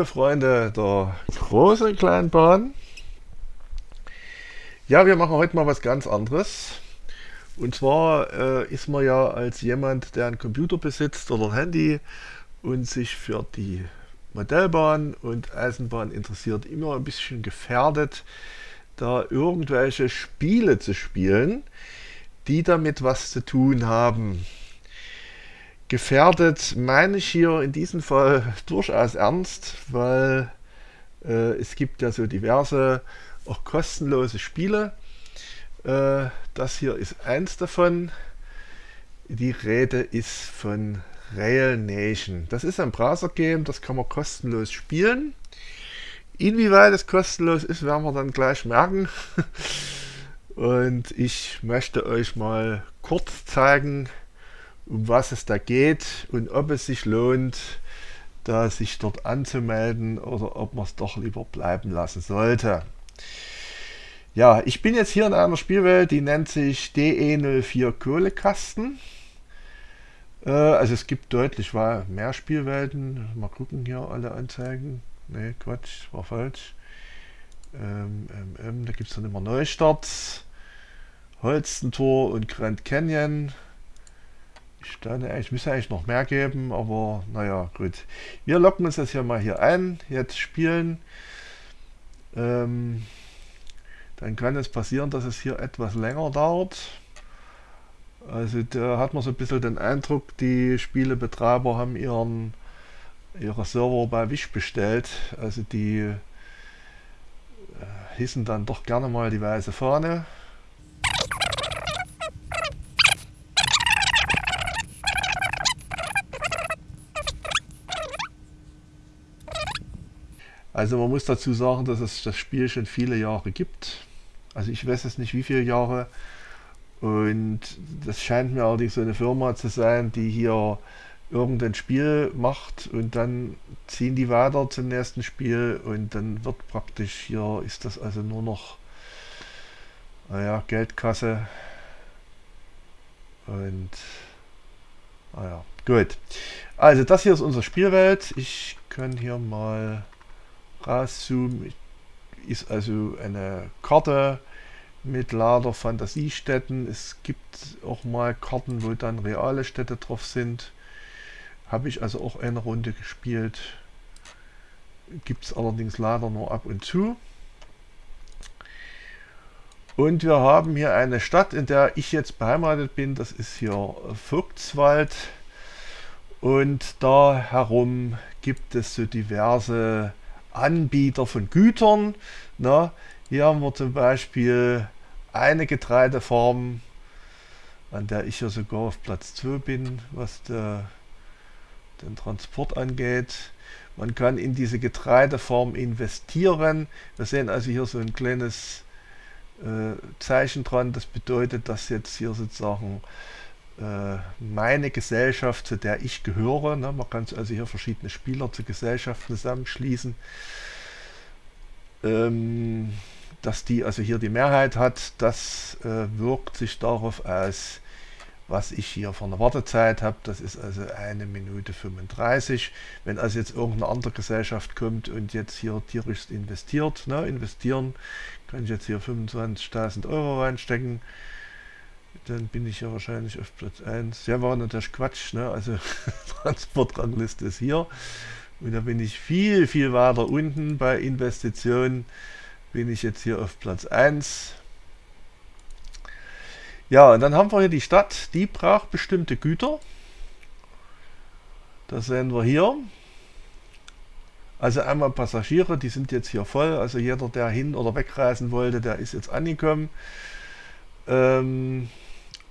Liebe Freunde der großen und kleinen Bahn, ja, wir machen heute mal was ganz anderes. Und zwar äh, ist man ja als jemand, der einen Computer besitzt oder ein Handy und sich für die Modellbahn und Eisenbahn interessiert, immer ein bisschen gefährdet, da irgendwelche Spiele zu spielen, die damit was zu tun haben. Gefährdet meine ich hier in diesem Fall durchaus ernst, weil äh, es gibt ja so diverse auch kostenlose Spiele. Äh, das hier ist eins davon. Die Rede ist von Rail Nation. Das ist ein Browser-Game, das kann man kostenlos spielen. Inwieweit es kostenlos ist, werden wir dann gleich merken. Und ich möchte euch mal kurz zeigen, um was es da geht und ob es sich lohnt, da sich dort anzumelden oder ob man es doch lieber bleiben lassen sollte. Ja, ich bin jetzt hier in einer Spielwelt, die nennt sich DE04 Kohlekasten. Äh, also es gibt deutlich mehr Spielwelten. Mal gucken hier alle Anzeigen. Ne, Quatsch, war falsch. Ähm, ähm, ähm, da gibt es dann immer Neustarts. Holstentor und Grand Canyon. Ich dachte, ich müsste eigentlich noch mehr geben, aber naja, gut. Wir locken uns das hier mal hier ein, jetzt spielen. Ähm, dann kann es passieren, dass es hier etwas länger dauert. Also da hat man so ein bisschen den Eindruck, die Spielebetreiber haben ihren ihre Server bei Wish bestellt. Also die äh, hissen dann doch gerne mal die weiße Fahne. Also man muss dazu sagen, dass es das Spiel schon viele Jahre gibt. Also ich weiß es nicht wie viele Jahre. Und das scheint mir allerdings so eine Firma zu sein, die hier irgendein Spiel macht und dann ziehen die weiter zum nächsten Spiel und dann wird praktisch hier, ist das also nur noch naja, Geldkasse und naja, gut. Also das hier ist unsere Spielwelt. Ich kann hier mal rauszoomen. Ist also eine Karte mit lauter Fantasiestädten. Es gibt auch mal Karten, wo dann reale Städte drauf sind. Habe ich also auch eine Runde gespielt. Gibt es allerdings leider nur ab und zu. Und wir haben hier eine Stadt, in der ich jetzt beheimatet bin. Das ist hier Vogtswald. Und da herum gibt es so diverse Anbieter von Gütern. Na, hier haben wir zum Beispiel eine Getreidefarm, an der ich ja sogar auf Platz 2 bin, was der, den Transport angeht. Man kann in diese Getreidefarm investieren. Wir sehen also hier so ein kleines äh, Zeichen dran. Das bedeutet, dass jetzt hier sozusagen meine Gesellschaft, zu der ich gehöre, ne, man kann also hier verschiedene Spieler zu Gesellschaften zusammenschließen, ähm, dass die also hier die Mehrheit hat, das äh, wirkt sich darauf aus, was ich hier von der Wartezeit habe. Das ist also eine Minute 35. Wenn also jetzt irgendeine andere Gesellschaft kommt und jetzt hier tierisch investiert, ne, investieren, kann ich jetzt hier 25.000 Euro reinstecken. Dann bin ich ja wahrscheinlich auf Platz 1. Ja, war natürlich Quatsch, ne? Also Transportrangliste ist hier. Und da bin ich viel, viel weiter unten bei Investitionen. Bin ich jetzt hier auf Platz 1. Ja, und dann haben wir hier die Stadt, die braucht bestimmte Güter. Das sehen wir hier. Also einmal Passagiere, die sind jetzt hier voll. Also jeder, der hin oder wegreisen wollte, der ist jetzt angekommen. Ähm,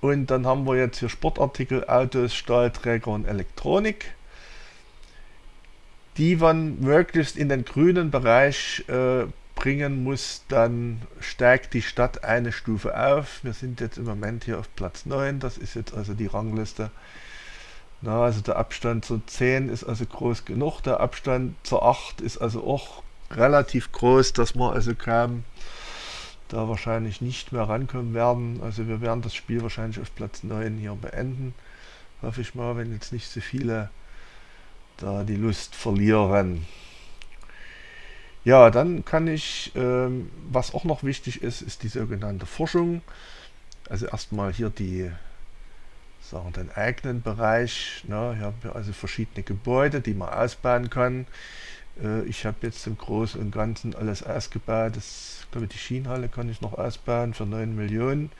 und dann haben wir jetzt hier Sportartikel, Autos, Stahlträger und Elektronik. Die man möglichst in den grünen Bereich äh, bringen muss, dann steigt die Stadt eine Stufe auf. Wir sind jetzt im Moment hier auf Platz 9, das ist jetzt also die Rangliste. Na, also der Abstand zur 10 ist also groß genug, der Abstand zur 8 ist also auch relativ groß, dass man also kaum da wahrscheinlich nicht mehr rankommen werden. Also wir werden das Spiel wahrscheinlich auf Platz 9 hier beenden. Hoffe ich mal, wenn jetzt nicht so viele da die Lust verlieren. Ja, dann kann ich, ähm, was auch noch wichtig ist, ist die sogenannte Forschung. Also erstmal hier die, sagen den eigenen Bereich. Ne? Hier haben wir also verschiedene Gebäude, die man ausbauen kann. Äh, ich habe jetzt im Großen und Ganzen alles ausgebaut. Das, ich glaube, die Schienenhalle kann ich noch ausbauen für 9 Millionen.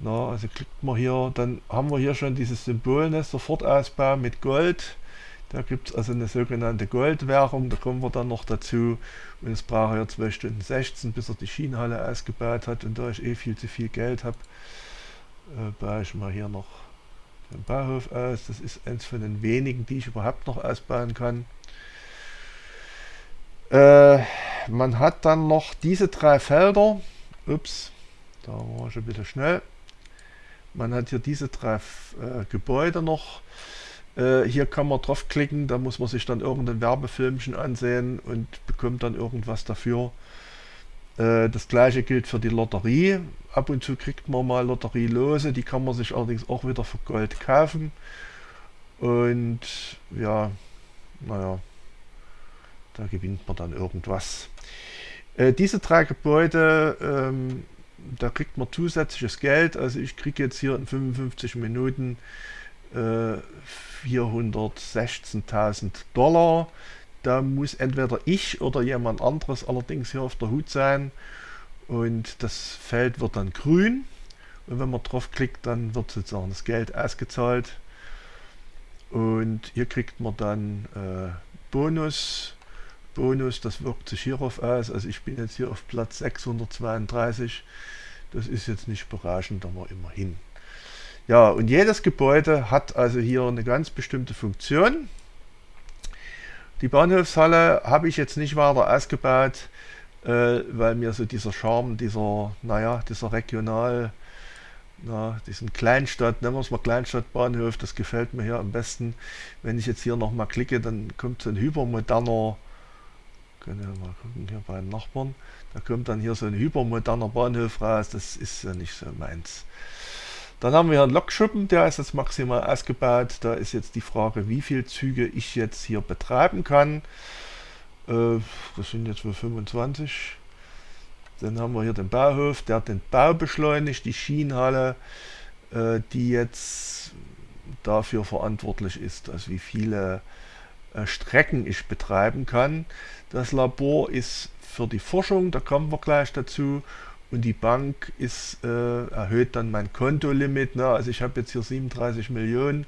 Na, also klickt man hier, dann haben wir hier schon dieses Symbol, ne, Sofortausbau mit Gold. Da gibt es also eine sogenannte Goldwährung, da kommen wir dann noch dazu. Und es braucht ja 2 Stunden 16, bis er die Schienenhalle ausgebaut hat. Und da ich eh viel zu viel Geld habe, äh, baue ich mal hier noch den Bauhof aus. Das ist eins von den wenigen, die ich überhaupt noch ausbauen kann. Äh, man hat dann noch diese drei Felder. Ups, da war ich ein bisschen schnell. Man hat hier diese drei äh, Gebäude noch. Äh, hier kann man draufklicken, da muss man sich dann irgendein Werbefilmchen ansehen und bekommt dann irgendwas dafür. Äh, das gleiche gilt für die Lotterie. Ab und zu kriegt man mal Lotterielose, die kann man sich allerdings auch wieder für Gold kaufen. Und ja, naja, da gewinnt man dann irgendwas. Äh, diese drei Gebäude, ähm, da kriegt man zusätzliches Geld. Also ich kriege jetzt hier in 55 Minuten 416.000 Dollar. Da muss entweder ich oder jemand anderes allerdings hier auf der Hut sein. Und das Feld wird dann grün. Und wenn man draufklickt, dann wird sozusagen das Geld ausgezahlt. Und hier kriegt man dann äh, Bonus. Bonus, das wirkt sich hierauf aus. Also ich bin jetzt hier auf Platz 632. Das ist jetzt nicht berauschend, aber immerhin. Ja, und jedes Gebäude hat also hier eine ganz bestimmte Funktion. Die Bahnhofshalle habe ich jetzt nicht weiter ausgebaut, äh, weil mir so dieser Charme, dieser, naja, dieser Regional, na, diesen Kleinstadt, nennen wir es mal Kleinstadtbahnhof, das gefällt mir hier am besten. Wenn ich jetzt hier nochmal klicke, dann kommt so ein hypermoderner, können wir mal gucken hier bei den Nachbarn, da kommt dann hier so ein hypermoderner Bahnhof raus, das ist ja nicht so meins. Dann haben wir hier einen Lokschuppen, der ist jetzt maximal ausgebaut. Da ist jetzt die Frage, wie viele Züge ich jetzt hier betreiben kann. Äh, das sind jetzt wohl 25. Dann haben wir hier den Bauhof, der den Bau beschleunigt, die Schienenhalle, äh, die jetzt dafür verantwortlich ist, also wie viele Strecken ich betreiben kann. Das Labor ist für die Forschung, da kommen wir gleich dazu und die Bank ist, äh, erhöht dann mein Kontolimit. Ne? Also ich habe jetzt hier 37 Millionen,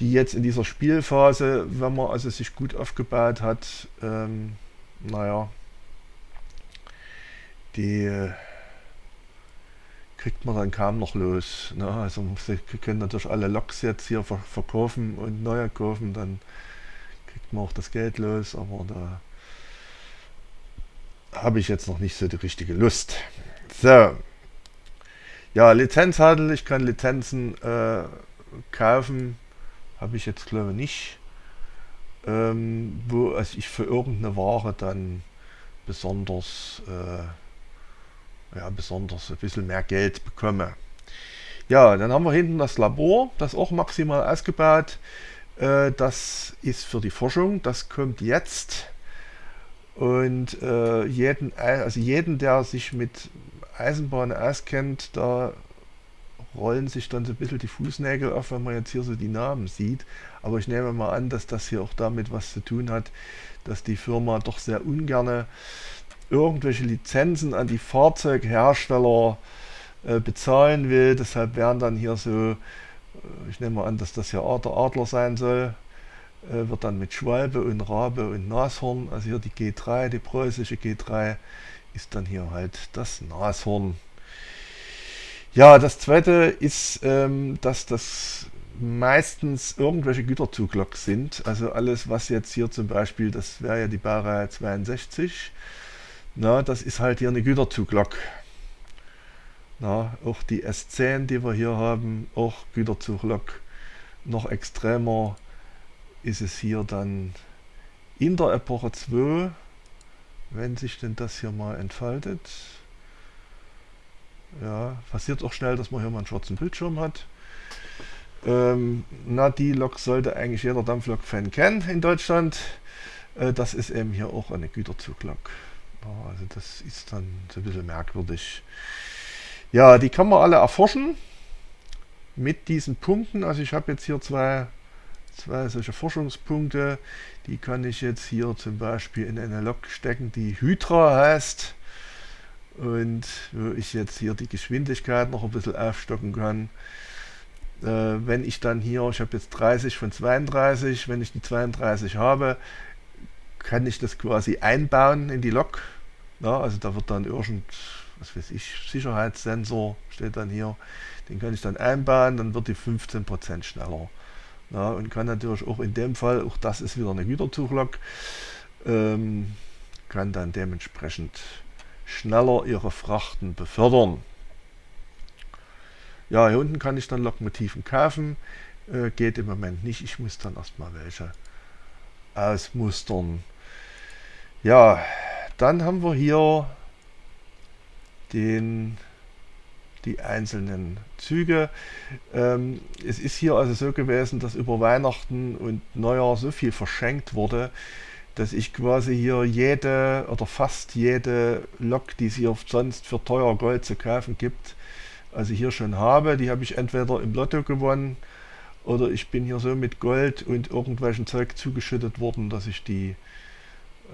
die jetzt in dieser Spielphase, wenn man also sich gut aufgebaut hat, ähm, naja, die äh, kriegt man dann kaum noch los. Ne? Also sie können natürlich alle Loks jetzt hier verkaufen und neue kaufen, dann kriegt man auch das Geld los, aber da habe ich jetzt noch nicht so die richtige Lust. So. Ja, Lizenzhandel, ich kann Lizenzen äh, kaufen, habe ich jetzt glaube ich nicht. Ähm, wo also ich für irgendeine Ware dann besonders, äh, ja, besonders ein bisschen mehr Geld bekomme. Ja, dann haben wir hinten das Labor, das auch maximal ausgebaut. Äh, das ist für die Forschung, das kommt jetzt. Und äh, jeden, also jeden, der sich mit Eisenbahn auskennt, da rollen sich dann so ein bisschen die Fußnägel auf, wenn man jetzt hier so die Namen sieht. Aber ich nehme mal an, dass das hier auch damit was zu tun hat, dass die Firma doch sehr ungerne irgendwelche Lizenzen an die Fahrzeughersteller äh, bezahlen will. Deshalb werden dann hier so, äh, ich nehme mal an, dass das hier der Adler sein soll, äh, wird dann mit Schwalbe und Rabe und Nashorn, also hier die G3, die preußische G3, ist dann hier halt das Nashorn. Ja, das zweite ist, ähm, dass das meistens irgendwelche Güterzugloks sind. Also alles, was jetzt hier zum Beispiel, das wäre ja die Baureihe 62, na, das ist halt hier eine Güterzuglok. Na, auch die S10, die wir hier haben, auch Güterzuglok. Noch extremer ist es hier dann in der Epoche 2, wenn sich denn das hier mal entfaltet. Ja, passiert auch schnell, dass man hier mal einen schwarzen Bildschirm hat. Ähm, na, die Lok sollte eigentlich jeder Dampflok-Fan kennen in Deutschland. Äh, das ist eben hier auch eine Güterzuglok. Also das ist dann so ein bisschen merkwürdig. Ja, die kann man alle erforschen mit diesen Punkten. Also ich habe jetzt hier zwei, zwei solche Forschungspunkte. Die kann ich jetzt hier zum Beispiel in eine Lok stecken, die Hydra heißt. Und wo ich jetzt hier die Geschwindigkeit noch ein bisschen aufstocken kann. Äh, wenn ich dann hier, ich habe jetzt 30 von 32, wenn ich die 32 habe, kann ich das quasi einbauen in die Lok. Ja, also da wird dann irgend, was weiß ich, Sicherheitssensor steht dann hier. Den kann ich dann einbauen, dann wird die 15% schneller. Ja, und kann natürlich auch in dem Fall, auch das ist wieder eine Güterzuglok, ähm, kann dann dementsprechend schneller ihre Frachten befördern. Ja, hier unten kann ich dann Lokomotiven kaufen. Äh, geht im Moment nicht. Ich muss dann erstmal welche ausmustern. Ja, dann haben wir hier den, die einzelnen Züge. Ähm, es ist hier also so gewesen, dass über Weihnachten und Neujahr so viel verschenkt wurde, dass ich quasi hier jede oder fast jede Lok, die es hier sonst für teuer Gold zu kaufen gibt, also hier schon habe. Die habe ich entweder im Lotto gewonnen oder ich bin hier so mit Gold und irgendwelchen Zeug zugeschüttet worden, dass ich die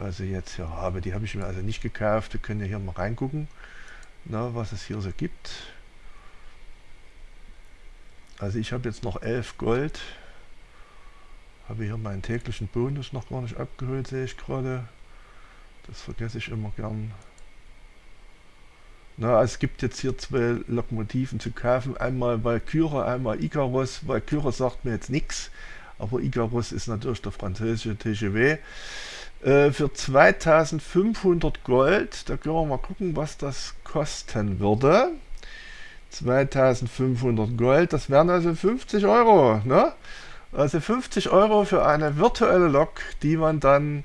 also jetzt hier habe. Die habe ich mir also nicht gekauft. Wir können ja hier mal reingucken, na, was es hier so gibt. Also ich habe jetzt noch 11 Gold. Habe hier meinen täglichen Bonus noch gar nicht abgeholt, sehe ich gerade. Das vergesse ich immer gern. Na, es gibt jetzt hier zwei Lokomotiven zu kaufen. Einmal Valkyrie, einmal Icarus. Valkyrie sagt mir jetzt nichts, aber Icarus ist natürlich der französische TGW. Äh, für 2500 Gold, da können wir mal gucken, was das kosten würde. 2500 Gold, das wären also 50 Euro. Ne? Also 50 Euro für eine virtuelle Lok, die man dann,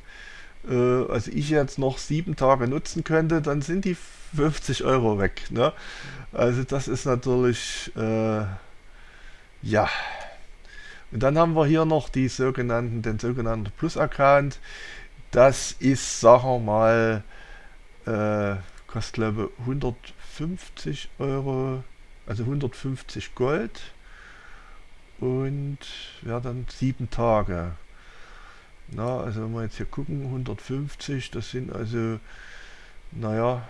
äh, also ich jetzt noch sieben Tage nutzen könnte, dann sind die 50 Euro weg. Ne? Also das ist natürlich, äh, ja. Und dann haben wir hier noch die sogenannten, den sogenannten Plus-Account. Das ist, sagen wir mal, äh, kostet glaube 150 Euro, also 150 Gold und ja dann sieben Tage. Na, also wenn wir jetzt hier gucken, 150, das sind also, naja,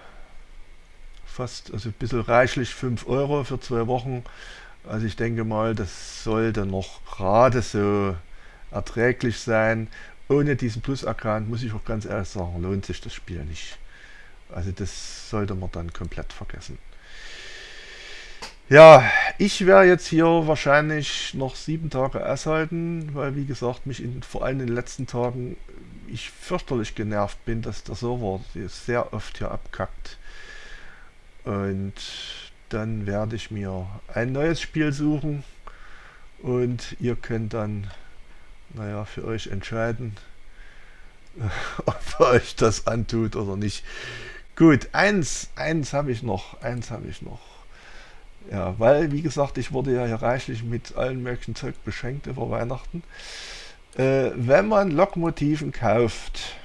fast, also ein bisschen reichlich 5 Euro für zwei Wochen. Also ich denke mal, das sollte noch gerade so erträglich sein. Ohne diesen Plus-Account, muss ich auch ganz ehrlich sagen, lohnt sich das Spiel nicht. Also das sollte man dann komplett vergessen. Ja, ich werde jetzt hier wahrscheinlich noch sieben Tage aushalten, weil wie gesagt, mich in, vor allem in den letzten Tagen ich fürchterlich genervt bin, dass der Server sehr oft hier abkackt. Und dann werde ich mir ein neues Spiel suchen und ihr könnt dann, naja, für euch entscheiden, ob euch das antut oder nicht. Gut, eins, eins habe ich noch, eins habe ich noch. Ja, weil, wie gesagt, ich wurde ja hier reichlich mit allen möglichen Zeug beschenkt über Weihnachten. Äh, wenn man Lokmotiven kauft,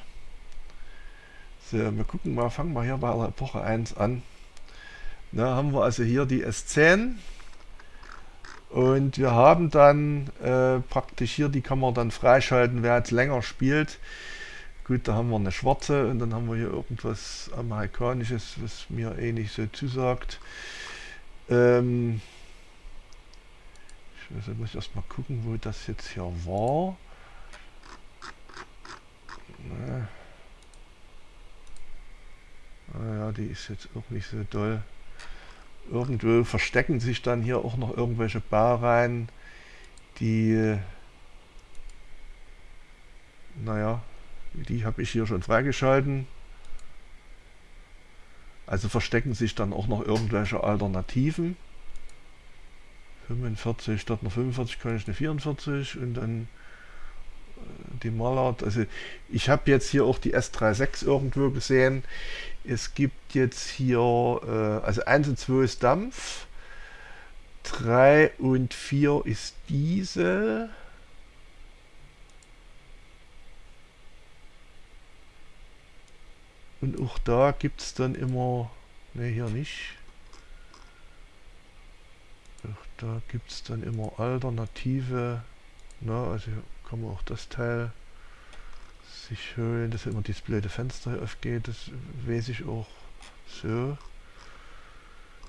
so, wir gucken mal, fangen wir hier bei der Epoche 1 an. Da haben wir also hier die S10 und wir haben dann äh, praktisch hier, die kann man dann freischalten, wer jetzt länger spielt. Gut, da haben wir eine schwarze und dann haben wir hier irgendwas amerikanisches, was mir eh nicht so zusagt. Ähm ich weiß, muss ich erstmal gucken, wo das jetzt hier war. Na. Ah die ist jetzt auch nicht so doll. Irgendwo verstecken sich dann hier auch noch irgendwelche Baureihen, die, naja, die habe ich hier schon freigeschalten. Also verstecken sich dann auch noch irgendwelche Alternativen. 45 statt einer 45 kann ich eine 44 und dann die Mallard. Also ich habe jetzt hier auch die S36 irgendwo gesehen. Es gibt jetzt hier, äh, also 1 und 2 ist Dampf, 3 und 4 ist Diesel. auch da gibt es dann immer, ne hier nicht, auch da gibt es dann immer alternative, na, also kann man auch das Teil sich holen, dass immer dieses blöde Fenster hier aufgeht, das weiß ich auch so,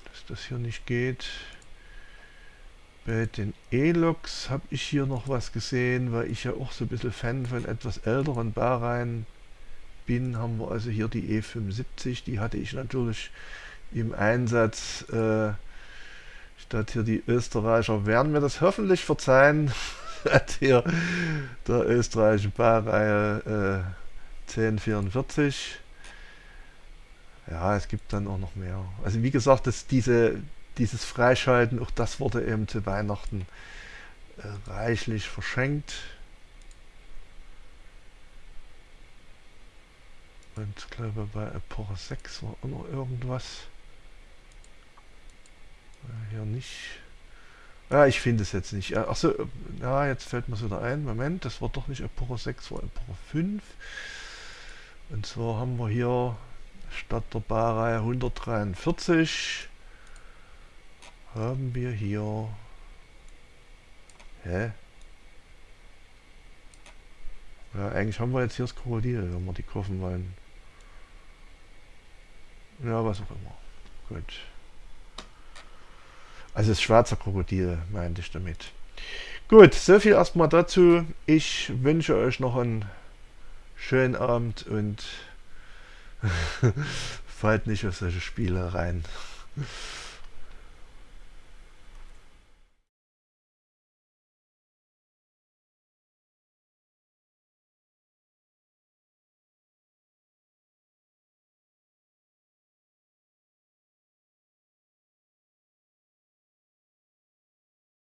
dass das hier nicht geht. Bei den E-Loks habe ich hier noch was gesehen, weil ich ja auch so ein bisschen Fan von etwas älteren Baureihen bin, haben wir also hier die E75, die hatte ich natürlich im Einsatz, äh, statt hier die Österreicher werden mir das hoffentlich verzeihen, hat hier der österreichische Baureihe äh, 1044. Ja, es gibt dann auch noch mehr. Also wie gesagt, dass diese, dieses Freischalten, auch das wurde eben zu Weihnachten äh, reichlich verschenkt. Und ich glaube bei Epoche 6 war auch noch irgendwas. Äh, hier nicht. Ja, ich finde es jetzt nicht. Achso, ja, jetzt fällt mir es wieder ein. Moment, das war doch nicht Epoche 6, war Epoche 5. Und zwar haben wir hier statt der Baureihe 143 haben wir hier hä? Ja, eigentlich haben wir jetzt hier das Krokodil, wenn wir die kaufen wollen. Ja, was auch immer. Gut. Also das schwarze Krokodil meinte ich damit. Gut, so viel erstmal dazu. Ich wünsche euch noch einen schönen Abend und fallt nicht auf solche Spiele rein.